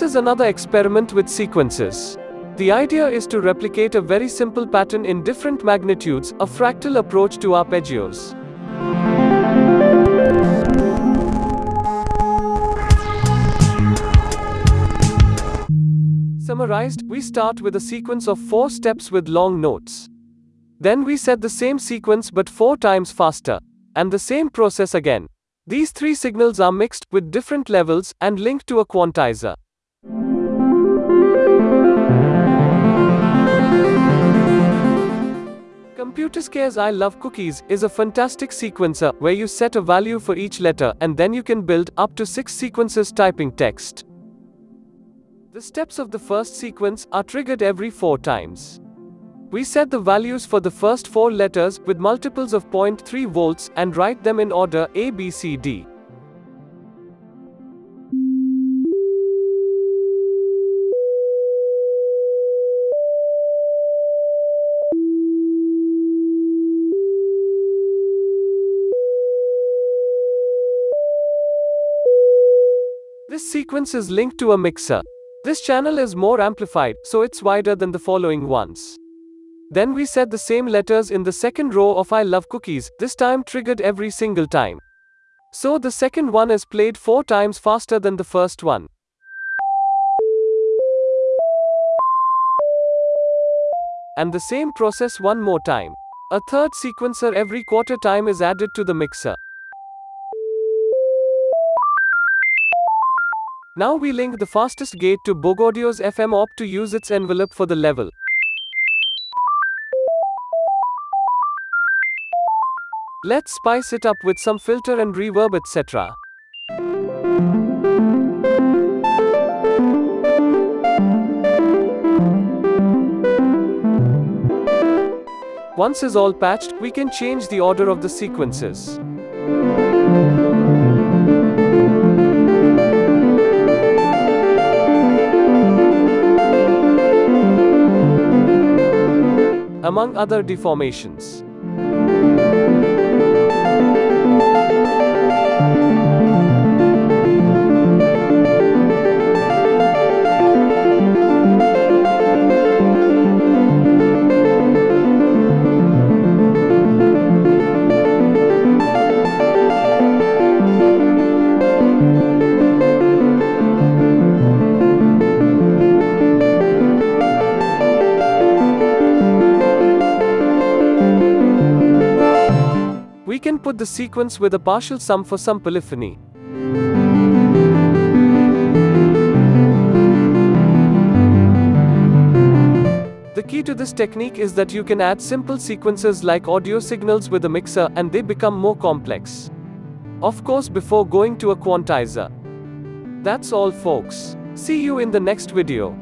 is another experiment with sequences. The idea is to replicate a very simple pattern in different magnitudes, a fractal approach to arpeggios. Summarized, we start with a sequence of four steps with long notes. Then we set the same sequence but four times faster. And the same process again. These three signals are mixed with different levels and linked to a quantizer. ComputerScare's I Love Cookies is a fantastic sequencer where you set a value for each letter and then you can build up to six sequences typing text. The steps of the first sequence are triggered every four times. We set the values for the first four letters with multiples of 0.3 volts and write them in order A, B, C, D. This sequence is linked to a mixer. This channel is more amplified, so it's wider than the following ones. Then we set the same letters in the second row of I love cookies, this time triggered every single time. So the second one is played four times faster than the first one. And the same process one more time. A third sequencer every quarter time is added to the mixer. Now we link the fastest gate to Bogaudio's FM op to use its envelope for the level. Let's spice it up with some filter and reverb etc. Once is all patched, we can change the order of the sequences. Among other deformations. We can put the sequence with a partial sum for some polyphony. The key to this technique is that you can add simple sequences like audio signals with a mixer and they become more complex. Of course before going to a quantizer. That's all folks. See you in the next video.